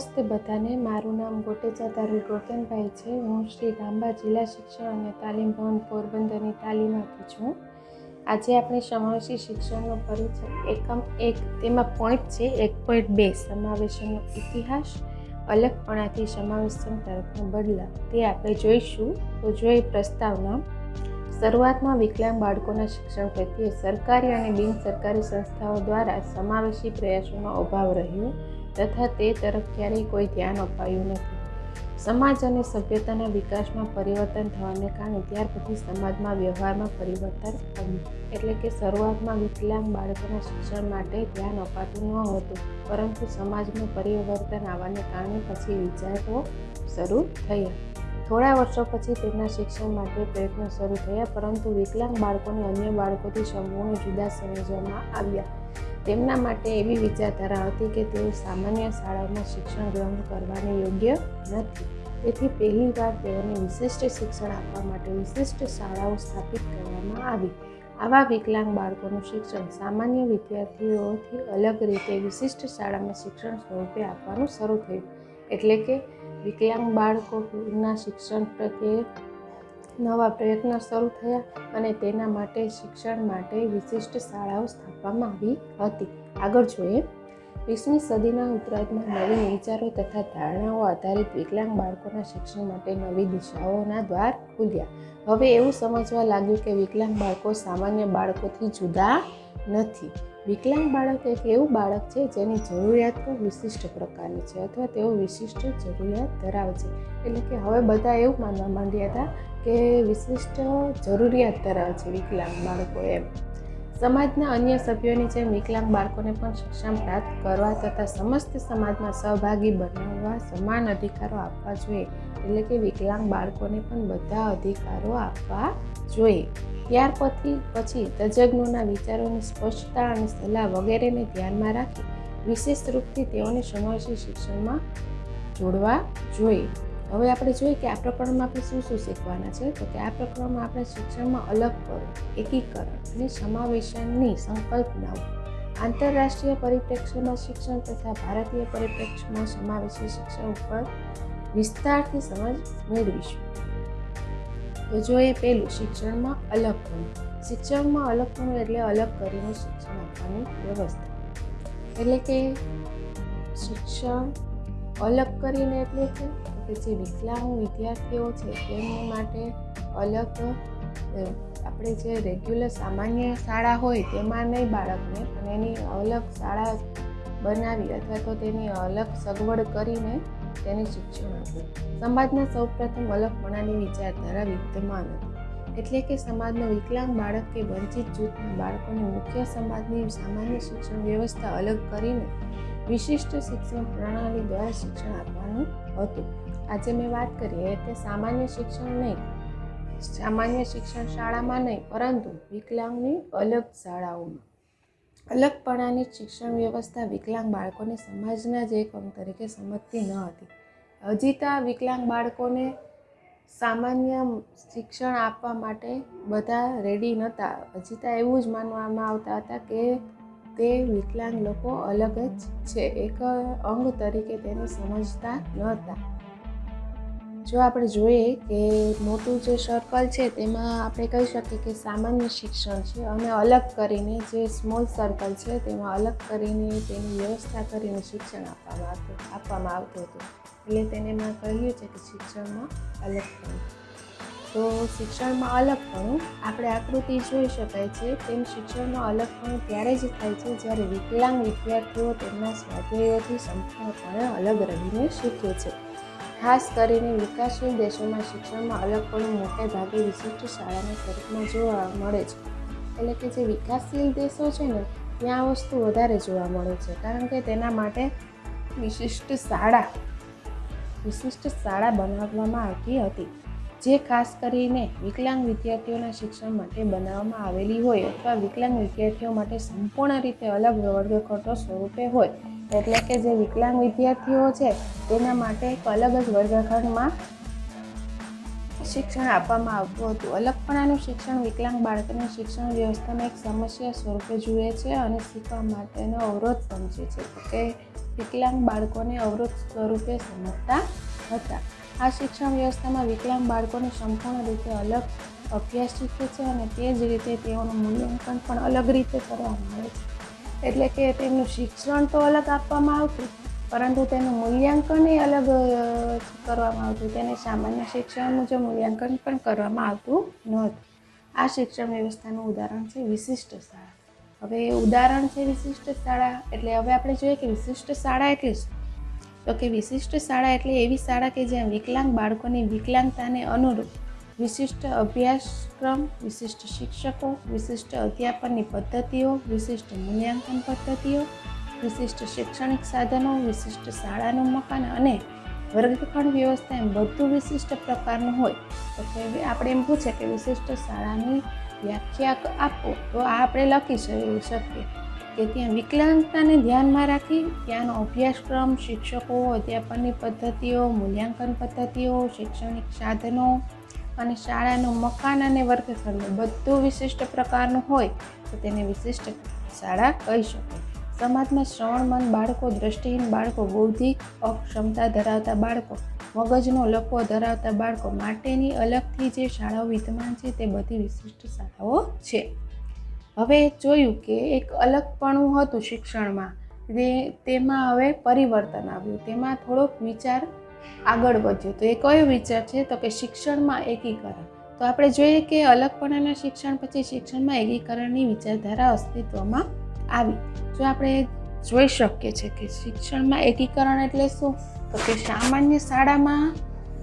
નમસ્તે બધાને. મારું નામ ગોટેચા તારું ગોકેનભાઈ છે. હું શ્રી ગાંબા જિલ્લા શિક્ષણ અને તાલીમ ભવન પોરબંદરની તાલીમ આપું છું. આજે આપણે સમાવેશી શિક્ષણનો પરિચય એકમ એક તેમાં પોઈન્ટ છે, એક પોઈન્ટ બે. સમાવેશનનો ઇતિહાસ, અલગપણાથી સમાવેશન તરફનો બદલાવ તે આપણે જોઈશું. તો જોઈએ પ્રસ્તાવના. શરૂઆતમાં વિકલાંગ બાળકોના શિક્ષણ પ્રત્યે સરકારી અને બિન સરકારી સંસ્થાઓ દ્વારા સમાવેશી પ્રયાસોનો અભાવ રહ્યો. તથા તે તરફ ક્યારેય કોઈ ધ્યાન અપાયું નથી. સમાજ અને સભ્યતાના વિકાસમાં પરિવર્તન થવાને કારણે ત્યાર પછી સમાજમાં વ્યવહારમાં પરિવર્તન આવ્યું એટલે કે શરૂઆતમાં વિકલાંગ બાળકોના શિક્ષણ માટે ધ્યાન અપાતું ન હતું, પરંતુ સમાજમાં પરિવર્તન આવવાને કારણે પછી વિચારો શરૂ થયા. થોડા વર્ષો પછી તેમના શિક્ષણ માટે પ્રયત્નો શરૂ થયા, પરંતુ વિકલાંગ બાળકોને અન્ય બાળકોથી સંપૂર્ણ જુદા સમજવામાં આવ્યા. તેમના માટે એવી વિચારધારા હતી કે તેઓ સામાન્ય શાળાઓમાં શિક્ષણ ગ્રહણ કરવાને યોગ્ય નથી. તેથી પહેલીવાર તેઓને વિશિષ્ટ શિક્ષણ આપવા માટે વિશિષ્ટ શાળાઓ સ્થાપિત કરવામાં આવી. આવા વિકલાંગ બાળકોનું શિક્ષણ સામાન્ય વિદ્યાર્થીઓથી અલગ રીતે વિશિષ્ટ શાળામાં શિક્ષણ સ્વરૂપે આપવાનું શરૂ થયું. એટલે કે વિકલાંગ બાળકોના શિક્ષણ પ્રત્યે નવા પ્રયત્નો શરૂ થયા અને તેના માટે શિક્ષણ માટે વિશિષ્ટ શાળાઓ સ્થાપવામાં આવી હતી. આગળ જોઈએ. વીસમી સદીના ઉત્તરાર્ધમાં નવીન વિચારો તથા ધારણાઓ આધારિત વિકલાંગ બાળકોના શિક્ષણ માટે નવી દિશાઓના દ્વાર ખુલ્યા. હવે એવું સમજવા લાગ્યું કે વિકલાંગ બાળકો સામાન્ય બાળકોથી જુદા નથી. વિકલાંગ બાળક એક એવું બાળક છે જેની જરૂરિયાતો વિશિષ્ટ પ્રકારની છે અથવા તેઓ વિશિષ્ટ જરૂરિયાત ધરાવે છે. એટલે કે હવે બધા એવું માનવા માંડ્યા હતા કે વિશિષ્ટ જરૂરિયાત ધરાવે છે વિકલાંગ બાળકો એમ. સમાજના અન્ય સભ્યોની જેમ વિકલાંગ બાળકોને પણ શિક્ષણ પ્રાપ્ત કરવા તથા સમસ્ત સમાજમાં સહભાગી બનાવવા સમાન અધિકારો આપવા જોઈએ. એટલે કે વિકલાંગ બાળકોને પણ બધા અધિકારો આપવા જોઈએ. ત્યાર પછી પછી તજજ્ઞોના વિચારોની સ્પષ્ટતા અને સલાહ વગેરેને ધ્યાનમાં રાખી વિશેષ રૂપથી તેઓને સમાવેશી શિક્ષણમાં જોડવા જોઈએ. હવે આપણે જોઈએ કે આ પ્રકરણમાં આપણે શું શું શીખવાના છે? તો કે આ પ્રકરણમાં આપણે શિક્ષણમાં અલગ કરો એકીકરણ અને સમાવેશનની સંકલ્પનાઓ, આંતરરાષ્ટ્રીય પરિપ્રેક્ષ્યમાં શિક્ષણ તથા ભારતીય પરિપ્રેક્ષ્યમાં સમાવેશી શિક્ષણ ઉપર વિસ્તારથી સમજ મેળવીશું. તો જોઈએ પહેલું શિક્ષણમાં અલગ કરવું શિક્ષણમાં અલગ કરવું એટલે અલગ કરીને શિક્ષણ આપવાની વ્યવસ્થા. એટલે કે શિક્ષણ અલગ કરીને એટલે કે જે વિકલાંગ વિદ્યાર્થીઓ છે તેમની માટે અલગ આપણે જે રેગ્યુલર સામાન્ય શાળા હોય તેમાં નહીં બાળકને અને એની અલગ શાળા બનાવી અથવા તો તેની અલગ સગવડ કરીને તેને શિક્ષણ આપ્યું સમાજના સૌપ્રથમ અલગપણાની વિચારધારા વિદ્યમાન હતી એટલે કે સમાજનો વિકલાંગ બાળક કે વંચિત જૂથના બાળકોને મુખ્ય સમાજની સામાન્ય શિક્ષણ વ્યવસ્થા અલગ કરીને વિશિષ્ટ શિક્ષણ પ્રણાલી દ્વારા શિક્ષણ આપવાનું હતું. આજે મેં વાત કરી તે સામાન્ય શિક્ષણ નહીં, સામાન્ય શિક્ષણ શાળામાં નહીં, પરંતુ વિકલાંગની અલગ શાળાઓમાં. અલગપણાની શિક્ષણ વ્યવસ્થા વિકલાંગ બાળકોને સમાજના જ એક અંગ તરીકે સમજતી ન હતી. હજી તો વિકલાંગ બાળકોને સામાન્ય શિક્ષણ આપવા માટે બધા રેડી નહોતા હજી તો એવું જ માનવામાં આવતા હતા કે તે વિકલાંગ લોકો અલગ જ છે. એક અંગ તરીકે તેને સમજતા નહોતા જો આપણે જોઈએ કે મોટું જે સર્કલ છે, તેમાં આપણે કહી શકીએ કે સામાન્ય શિક્ષણ છે અને અલગ કરીને જે સ્મોલ સર્કલ છે, તેમાં અલગ કરીને તેની વ્યવસ્થા કરીને શિક્ષણ આપવામાં આવતું આપવામાં આવતું હતું. એટલે તેને મેં કહ્યું છે કે શિક્ષણમાં અલગપણું. તો શિક્ષણમાં અલગપણું, આપણે આકૃતિ જોઈ શકાય છે, તેમ શિક્ષણમાં અલગપણું ત્યારે જ થાય છે જ્યારે વિકલાંગ વિદ્યાર્થીઓ તેમના સ્વાધ્યાયોથી સંપૂર્ણપણે અલગ રહીને શીખે છે. ખાસ કરીને વિકાસશીલ દેશોમાં શિક્ષણમાં અલગ અલગપણું મોટે ભાગે વિશિષ્ટ શાળાના સ્વરૂપમાં જોવા મળે છે. એટલે કે જે વિકાસશીલ દેશો છે ને, ત્યાં વસ્તુ વધારે જોવા મળે છે. કારણ કે તેના માટે વિશિષ્ટ શાળા વિશિષ્ટ શાળા બનાવવામાં આવતી હતી. જે ખાસ કરીને વિકલાંગ વિદ્યાર્થીઓના શિક્ષણ માટે બનાવવામાં આવેલી હોય અથવા વિકલાંગ વિદ્યાર્થીઓ માટે સંપૂર્ણ રીતે અલગ વર્ગખંડો સ્વરૂપે હોય એટલે કે જે વિકલાંગ વિદ્યાર્થીઓ છે, તેના માટે એક અલગ જ વર્ગખંડમાં શિક્ષણ આપવામાં આવતું હતું. અલગપણાનું શિક્ષણ વિકલાંગ બાળકોને શિક્ષણ વ્યવસ્થામાં એક સમસ્યા સ્વરૂપે જુએ છે અને શીખવા માટેનો અવરોધ સમજે છે કે વિકલાંગ બાળકોને અવરોધ સ્વરૂપે સમજતા હતા. આ શિક્ષણ વ્યવસ્થામાં વિકલાંગ બાળકોને સંપૂર્ણ રીતે અલગ અભ્યાસ શીખે છે અને તે જ રીતે તેઓનું મૂલ્યાંકન પણ અલગ રીતે કરવામાં આવે છે. એટલે કે તેમનું શિક્ષણ તો અલગ આપવામાં આવતું, પરંતુ તેનું મૂલ્યાંકન એ અલગ કરવામાં આવતું. તેને સામાન્ય શિક્ષણ મુજબ મૂલ્યાંકન પણ કરવામાં આવતું નહોતું. આ શિક્ષણ વ્યવસ્થાનું ઉદાહરણ છે વિશિષ્ટ શાળા. હવે ઉદાહરણ છે વિશિષ્ટ શાળા, એટલે હવે આપણે જોઈએ કે વિશિષ્ટ શાળા એટલે શું? તો કે વિશિષ્ટ શાળા એટલે એવી શાળા કે જ્યાં વિકલાંગ બાળકોની વિકલાંગતાને અનુરૂપ વિશિષ્ટ અભ્યાસક્રમ, વિશિષ્ટ શિક્ષકો, વિશિષ્ટ અધ્યાપનની પદ્ધતિઓ, વિશિષ્ટ મૂલ્યાંકન પદ્ધતિઓ, વિશિષ્ટ શૈક્ષણિક સાધનો, વિશિષ્ટ શાળાનું મકાન અને વર્ગખંડ વ્યવસ્થા એમ બધું વિશિષ્ટ પ્રકારનું હોય. તો આપણે એમ પૂછે કે વિશિષ્ટ શાળાની વ્યાખ્યા આપો. તો આ આપણે લખી શકીએ. કે ત્યાં વિકલાંગતાને ધ્યાનમાં રાખી ત્યાંનો અભ્યાસક્રમ, શિક્ષકો, અધ્યાપનની પદ્ધતિઓ, મૂલ્યાંકન પદ્ધતિઓ, શૈક્ષણિક સાધનો અને શાળાનું મકાન અને વર્ગખંડનું બધું વિશિષ્ટ પ્રકારનું હોય તો તેને વિશિષ્ટ શાળા કહી શકાય. સમાજમાં શ્રવણમંદ બાળકો, દ્રષ્ટિહીન બાળકો બૌદ્ધિક અક્ષમતા ધરાવતા બાળકો, મગજનો લકવો ધરાવતા બાળકો માટેની અલગથી જે શાળાઓ વિદ્યમાન છે તે બધી વિશિષ્ટ શાળાઓ છે. હવે જોયું કે એક અલગપણું હતું શિક્ષણમાં. તેમાં હવે પરિવર્તન આવ્યું. તેમાં થોડોક વિચાર આગળ વધ્યો. તો એ કયો વિચાર છે? તો કે શિક્ષણમાં એકીકરણ. તો આપણે જોઈએ કે અલગપણાના શિક્ષણ પછી શિક્ષણમાં એકીકરણની વિચારધારા અસ્તિત્વમાં આવી. જો આપણે જોઈ શકીએ છીએ કે શિક્ષણમાં એકીકરણ એટલે શું? તો કે સામાન્ય શાળામાં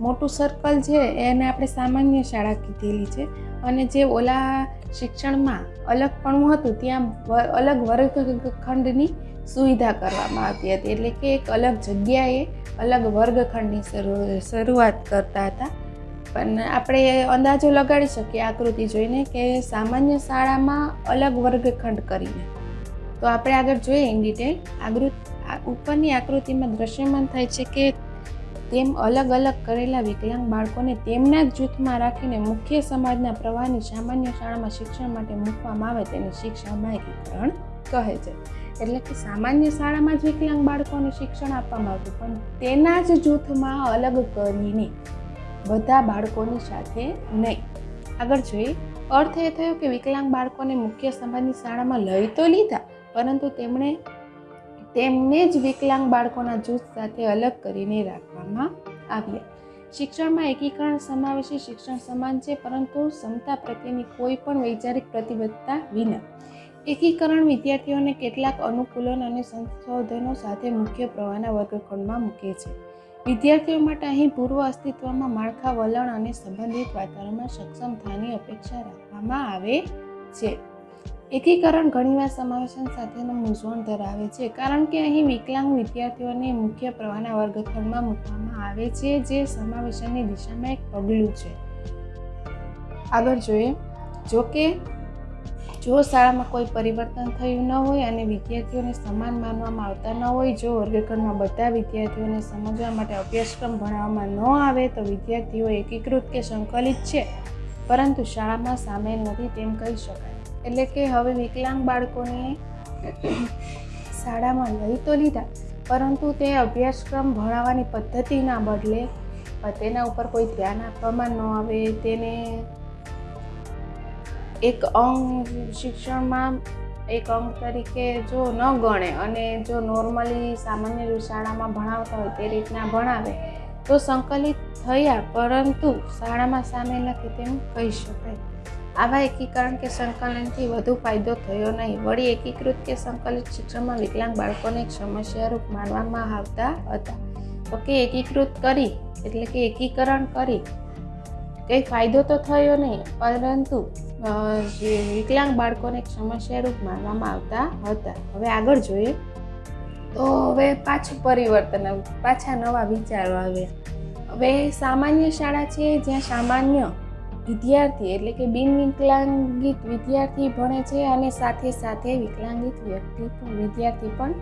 મોટું સર્કલ છે એને આપણે સામાન્ય શાળા કીધેલી છે. અને જે ઓલા શિક્ષણમાં અલગપણું હતું, ત્યાં અલગ વર્ગખંડની સુવિધા કરવામાં આવતી હતી. એટલે કે એક અલગ જગ્યાએ અલગ વર્ગખંડની શરૂ- શરૂઆત કરતા હતા. પણ આપણે અંદાજો લગાડી શકીએ આકૃતિ જોઈને કે સામાન્ય શાળામાં અલગ વર્ગખંડ કરીને. તો આપણે આગળ જોઈએ ઇન ડિટેલ આકૃતિ ઉપરની આકૃતિમાં દ્રશ્યમાન થાય છે કે તેમ અલગ અલગ કરેલા વિકલાંગ બાળકોને તેમના જ જૂથમાં રાખીને મુખ્ય સમાજના પ્રવાહની સામાન્ય શાળામાં શિક્ષણ માટે મૂકવામાં આવે તેને શિક્ષણમાં એકીકરણ કહે છે. એટલે કે સામાન્ય શાળામાં જ વિકલાંગ બાળકોને શિક્ષણ આપવામાં આવતું, પણ તેના જ જૂથમાં અલગ કરીને બધા બાળકોની સાથે નહીં. આગળ જોઈએ. અર્થ એ થયો કે વિકલાંગ બાળકોને મુખ્ય સમાજની શાળામાં લઈ તો લીધા, પરંતુ તેમણે તેમને જ વિકલાંગ બાળકોના જૂથ સાથે અલગ કરીને રાખવામાં આવ્યા. શિક્ષણમાં એકીકરણ સમાવેશી શિક્ષણ સમાન છે, પરંતુ ક્ષમતા પ્રત્યેની કોઈ પણ વૈચારિક પ્રતિબદ્ધતા વિના. એકીકરણ વિદ્યાર્થીઓને કેટલાક અનુકૂલન અને સંશોધનો સાથે મુખ્ય પ્રવાહના વર્ગખંડમાં મૂકે છે. વિદ્યાર્થીઓ માટે અહીં પૂર્વ અસ્તિત્વમાં માળખા વલણ અને સંબંધિત વાતાવરણમાં સક્ષમ થવાની અપેક્ષા રાખવામાં આવે છે. એકીકરણ ઘણીવાર સમાવેશન સાથેનું મૂંઝવણ ધરાવે છે, કારણ કે અહીં વિકલાંગ વિદ્યાર્થીઓને મુખ્ય પ્રવાહના વર્ગખંડમાં મૂકવામાં આવે છે, જે સમાવેશનની દિશામાં એક પગલું છે. આગળ જોઈએ. જો કે જો શાળામાં કોઈ પરિવર્તન થયું ન હોય અને વિદ્યાર્થીઓને સમાન માનવામાં આવતા ન હોય, જો વર્ગખંડમાં બધા વિદ્યાર્થીઓને સમજવા માટે અભ્યાસક્રમ ભણાવવામાં ન આવે, તો વિદ્યાર્થીઓ એકીકૃત કે સંકલિત છે. પરંતુ શાળામાં સામેલ નથી તેમ કહી શકાય. એટલે કે હવે વિકલાંગ બાળકોને શાળામાં લઈ તો લીધા, પરંતુ તે અભ્યાસક્રમ ભણાવવાની પદ્ધતિના બદલે તેના ઉપર કોઈ ધ્યાન આપવામાં ન આવે, તેને એક અંગ શિક્ષણમાં, એક અંગ તરીકે જો ન ગણે અને જો નોર્મલી સામાન્ય શાળામાં ભણાવતા હોય તે રીતના ભણાવે, તો સંકલિત થયા પરંતુ શાળામાં સામેલ નથી તેમ કહી શકાય. આવા એકીકરણ કે સંકલનથી વધુ ફાયદો થયો નહીં. વળી એકીકૃત કે સંકલિત શિક્ષણમાં વિકલાંગ બાળકોને સમસ્યારૂપ માનવામાં આવતા હતા. તો કે એકીકૃત કરી, એટલે કે એકીકરણ કરી કંઈ ફાયદો તો થયો નહીં, પરંતુ જે વિકલાંગ બાળકોને એક સમસ્યારૂપ માનવામાં આવતા હતા. હવે આગળ જોઈએ. તો હવે પાછું પરિવર્તન પાછા નવા વિચારો આવ્યા. હવે સામાન્ય શાળા છે જ્યાં સામાન્ય વિદ્યાર્થી એટલે કે બિન વિકલાંગિત વિદ્યાર્થી ભણે છે અને સાથે સાથે વિકલાંગિત વ્યક્તિ વિદ્યાર્થી પણ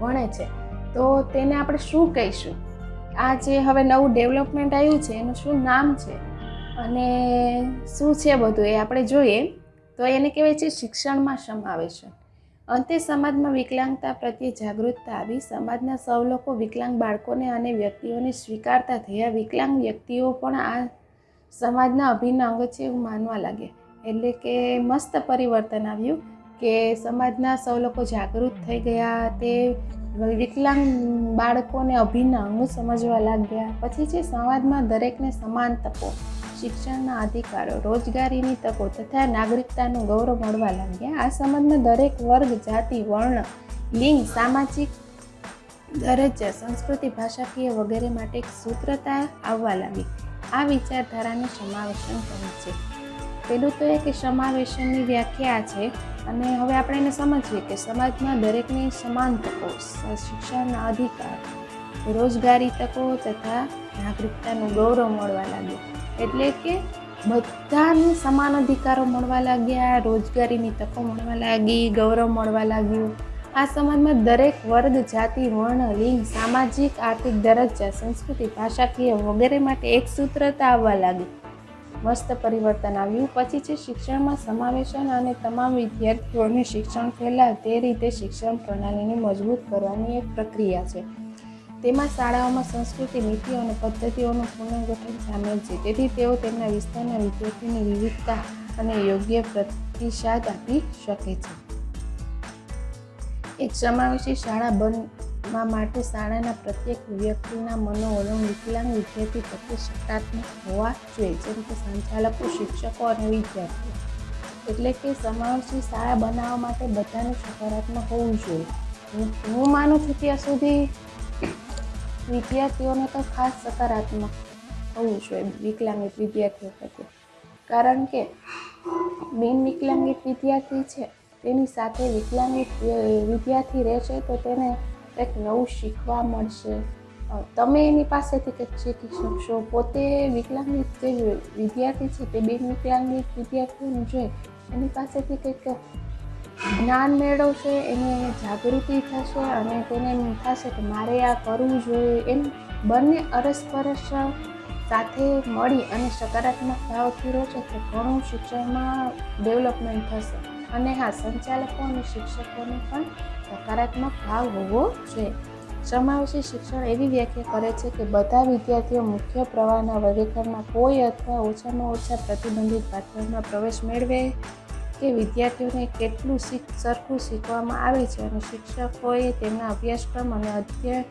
ભણે છે. તો તેને આપણે શું કહીશું? આ જે હવે નવું ડેવલપમેન્ટ આવ્યું છે, એનું શું નામ છે? અને શું છે બધું એ આપણે જોઈએ, તો એને કહેવાય છે શિક્ષણમાં સમાવેશન. અંતે સમાજમાં વિકલાંગતા પ્રત્યે જાગૃતતા આવી. સમાજના સૌ લોકો વિકલાંગ બાળકોને અને વ્યક્તિઓને સ્વીકારતા થયા. વિકલાંગ વ્યક્તિઓ પણ આ સમાજના અભિન્ન અંગ છે એવું માનવા લાગ્યા. એટલે કે મસ્ત પરિવર્તન આવ્યું કે સમાજના સૌ લોકો જાગૃત થઈ ગયા. તે વિકલાંગ બાળકોને અભિન્ન અંગ સમજવા લાગ્યા. પછી છે, સમાજમાં દરેકને સમાન તકો. શિક્ષણના અધિકારો, રોજગારીની તકો તથા નાગરિકતાનું ગૌરવ મળવા લાગ્યા. આ સમાજમાં દરેક વર્ગ, જાતિ, વર્ણ, લિંગ, સામાજિક દરજ્જા, સંસ્કૃતિ, ભાષાકીય વગેરે માટે એક સૂત્રતા આવવા લાગી. આ વિચારધારાને સમાવેશન કહે છે. પેલું તો એ કે સમાવેશનની વ્યાખ્યા છે અને હવે આપણે એને સમજીએ કે સમાજમાં દરેકની સમાન તકો, શિક્ષણના અધિકાર, રોજગારી તકો તથા નાગરિકતાનું ગૌરવ મળવા લાગ્યું. એટલે કે બધાને સમાન અધિકારો મળવા લાગ્યા, રોજગારીની તકો મળવા લાગી, ગૌરવ મળવા લાગ્યું. આ સમાજમાં દરેક વર્ગ, જાતિ, વર્ણ, લિંગ, સામાજિક, આર્થિક દરજ્જા, સંસ્કૃતિ, ભાષાકીય વગેરે માટે એક સૂત્રતા આવવા લાગી. મસ્ત પરિવર્તન આવ્યું. પછી છે શિક્ષણમાં સમાવેશન અને તમામ વિદ્યાર્થીઓને શિક્ષણ ફેલાય. તે રીતે શિક્ષણ પ્રણાલીને મજબૂત કરવાની એક પ્રક્રિયા છે. તેમાં શાળાઓમાં સંસ્કૃતિ, નીતિઓ અને પદ્ધતિઓનું પુનર્ગઠન સામેલ છે. તેથી તેઓ તેમના વિસ્તારના વિદ્યાર્થીની વિવિધતા અને યોગ્ય પ્રતિસાદ આપી શકે છે. એક સમાવેશી શાળા બનવા માટે શાળાના પ્રત્યેક વ્યક્તિના મનોવલણ વિકલાંગ વિદ્યાર્થી પ્રત્યે સકારાત્મક હોવા જોઈએ, જેમ કે સંચાલકો, શિક્ષકો અને વિદ્યાર્થીઓ. એટલે કે સમાવેશી શાળા બનાવવા માટે બધાને સકારાત્મક હોવું જોઈએ. હું માનું છું ત્યાં સુધી વિદ્યાર્થીઓને તો ખાસ સકારાત્મક હોવું જોઈએ વિકલાંગિત વિદ્યાર્થીઓ પ્રત્યે. કારણ કે બિન વિકલાંગિત વિદ્યાર્થી છે, તેની સાથે વિકલાંગિત વિદ્યાર્થી રહેશે તો તેને કંઈક નવું શીખવા મળશે. તમે એની પાસેથી કંઈક શીખી શકશો. પોતે વિકલાંગિત જે વિદ્યાર્થી છે તે બિન વિકલાંગિત વિદ્યાર્થીઓને જોઈ એની પાસેથી કંઈક જ્ઞાન મેળવશે, એને જાગૃતિ થશે અને તેને એમ થશે કે મારે આ કરવું જોઈએ. એમ બંને અરસપરસ સાથે મળી અને સકારાત્મક ભાવથી રહેશે તો ઘણું શિક્ષણમાં ડેવલપમેન્ટ થશે. અને હા, સંચાલકો અને શિક્ષકોને પણ સકારાત્મક ભાવ હોવો જોઈએ. સમાવેશી શિક્ષણ એવી વ્યાખ્યા કરે છે કે બધા વિદ્યાર્થીઓ મુખ્ય પ્રવાહના વર્ગીકરણમાં કોઈ અથવા ઓછામાં ઓછા પ્રતિબંધિત પાઠ્યક્રમમાં પ્રવેશ મેળવે. કે વિદ્યાર્થીઓને કેટલું શીખ, સરખું શીખવામાં આવે છે અને શિક્ષકોએ તેમના અભ્યાસક્રમ અને અધ્યય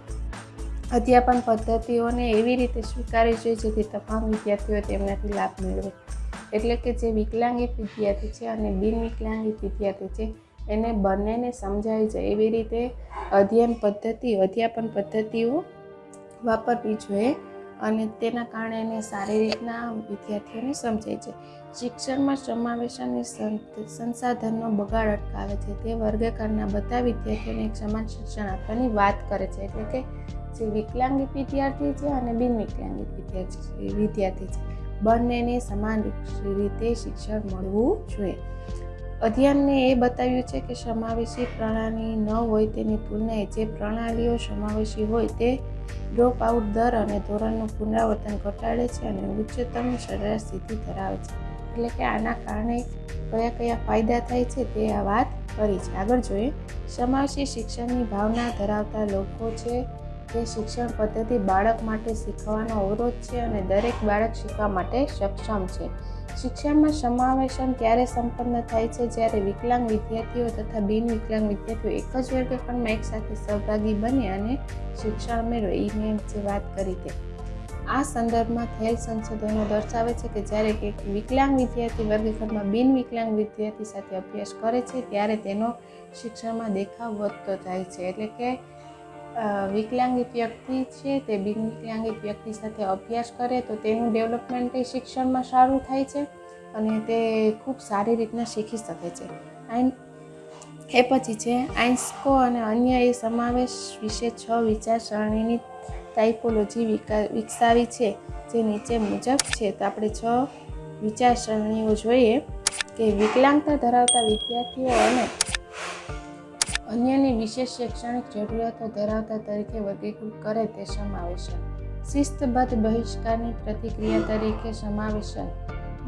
અધ્યાપન પદ્ધતિઓને એવી રીતે સ્વીકારવી જોઈએ જેથી તમામ વિદ્યાર્થીઓ તેમનાથી લાભ મેળવે. એટલે કે જે વિકલાંગિત વિદ્યાર્થી છે અને બિન વિકલાંગિત વિદ્યાર્થી છે, એને બંનેને સમજાવી જાય એવી રીતે અધ્યયન પદ્ધતિ, અધ્યાપન પદ્ધતિઓ વાપરવી જોઈએ અને તેના કારણે એને સારી રીતના વિદ્યાર્થીઓને સમજાય છે. શિક્ષણમાં સમાવેશ અને સંસાધનનો બગાડ અટકાવે છે. તે વર્ગકારના બધા વિદ્યાર્થીઓને એક સમાન શિક્ષણ આપવાની વાત કરે છે. એટલે કે જે વિકલાંગિત વિદ્યાર્થી છે અને બિન વિકલાંગિત વિદ્યાર્થી વિદ્યાર્થી છે. બંનેને સમાન રીતે શિક્ષણ મળવું જોઈએ. અધ્યયનને એ બતાવ્યું છે કે સમાવેશી પ્રણાલી ન હોય તેની તુલનાએ જે પ્રણાલીઓ સમાવેશી હોય તે ડ્રોપ આઉટ દર અને ધોરણનું પુનરાવર્તન ઘટાડે છે અને ઉચ્ચતમ સરેરાશ સ્થિતિ ધરાવે છે. એટલે કે આના કારણે કયા કયા ફાયદા થાય છે તે આ વાત કરી છે. આગળ જોઈએ. સમાવેશી શિક્ષણની ભાવના ધરાવતા લોકો છે તે શિક્ષણ પદ્ધતિ બાળક માટે શીખવાનો અવરોધ છે અને દરેક બાળક શીખવા માટે સક્ષમ છે. શિક્ષણમાં સમાવેશન ત્યારે સંપન્ન થાય છે? જ્યારે વિકલાંગ વિદ્યાર્થીઓ તથા બિન વિકલાંગ વિદ્યાર્થીઓ એક જ વર્ગખંડમાં એકસાથે સહભાગી બને અને શિક્ષણ મેળવે. એ મેં જે વાત કરી તે આ સંદર્ભમાં થયેલ સંશોધનો દર્શાવે છે કે જ્યારે એક વિકલાંગ વિદ્યાર્થી વર્ગખંડમાં બિન વિકલાંગ વિદ્યાર્થી સાથે અભ્યાસ કરે છે, ત્યારે તેનો શિક્ષણમાં દેખાવ વધતો થાય છે. એટલે કે વિકલાંગિત વ્યક્તિ છે તે બિન વિકલાંગિત વ્યક્તિ સાથે અભ્યાસ કરે તો તેનું ડેવલપમેન્ટ એ શિક્ષણમાં સારું થાય છે અને તે ખૂબ સારી રીતના શીખી શકે છે. આઈન એ પછી છે આઈન્સ્કો અને અન્ય એ સમાવેશ વિશે છ વિચારસરણીની ટાઈપોલોજી વિકસાવી છે, જે નીચે મુજબ છે. તો આપણે છ વિચારસરણીઓ જોઈએ કે વિકલાંગતા ધરાવતા વિદ્યાર્થીઓ અને અન્યની વિશેષ શૈક્ષણિક જરૂરિયાતો ધરાવતા તરીકે વર્ગીકૃત કરે તે સમાવેશન. શિસ્તબદ્ધ બહિષ્કારની પ્રતિક્રિયા તરીકે સમાવેશન.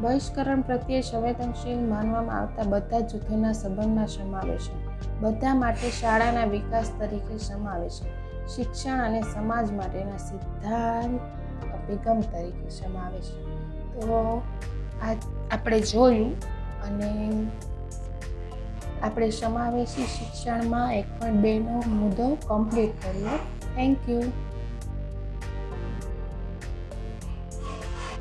બહિષ્કરણ પ્રત્યે સંવેદનશીલ માનવામાં આવતા બધા જૂથોના સંબંધમાં સમાવેશન. બધા માટે શાળાના વિકાસ તરીકે સમાવેશ શિક્ષણ અને સમાજ માટેના સિદ્ધાંત અભિગમ તરીકે સમાવેશ તો આ આપણે જોયું અને આપણે સમાવેશી શિક્ષણમાં એક પણ બેનો મુદ્દો કમ્પ્લીટ કર્યો. Thank you